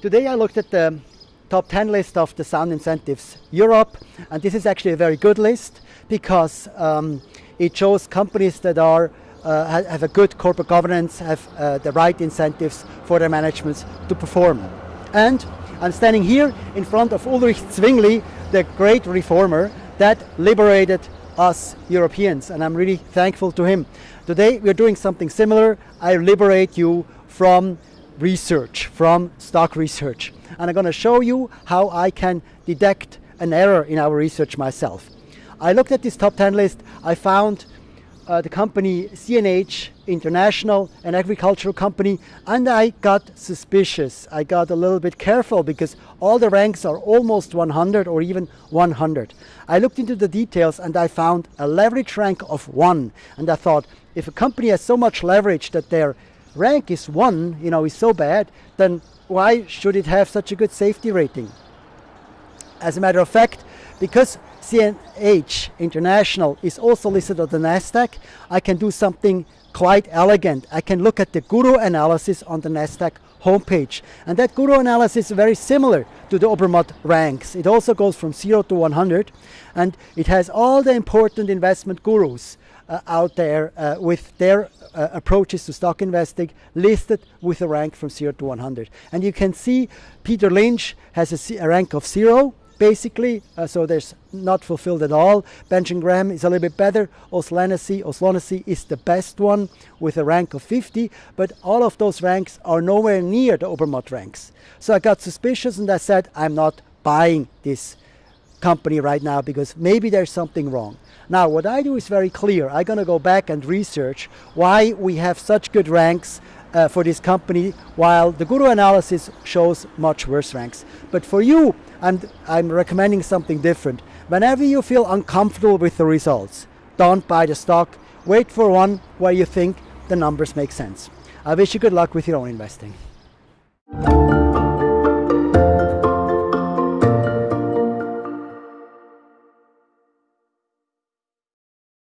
Today I looked at the top 10 list of the Sound Incentives Europe, and this is actually a very good list because um, it shows companies that are uh, have a good corporate governance, have uh, the right incentives for their managements to perform. And I'm standing here in front of Ulrich Zwingli, the great reformer that liberated us Europeans, and I'm really thankful to him. Today we're doing something similar. I liberate you from research, from stock research. And I'm going to show you how I can detect an error in our research myself. I looked at this top 10 list. I found uh, the company CNH International, an agricultural company, and I got suspicious. I got a little bit careful because all the ranks are almost 100 or even 100. I looked into the details and I found a leverage rank of one. And I thought, if a company has so much leverage that their rank is one, you know, is so bad, then why should it have such a good safety rating? As a matter of fact, because CNH International is also listed on the NASDAQ, I can do something quite elegant. I can look at the guru analysis on the NASDAQ homepage. And that guru analysis is very similar to the Obermatt ranks. It also goes from 0 to 100 and it has all the important investment gurus uh, out there uh, with their uh, approaches to stock investing listed with a rank from 0 to 100. And you can see Peter Lynch has a, rank of 0 basically, uh, so there's not fulfilled at all. Benjamin Graham is a little bit better. O'Shaughnessy, O'Shaughnessy is the best one with a rank of 50, but all of those ranks are nowhere near the Obermatt ranks. So I got suspicious and I said, I'm not buying this company right now because maybe there's something wrong. Now what I do is very clear. I'm going to go back and research why we have such good ranks uh, for this company while the Guru analysis shows much worse ranks. But for you, I'm, I'm recommending something different. Whenever you feel uncomfortable with the results, don't buy the stock. Wait for one where you think the numbers make sense. I wish you good luck with your own investing.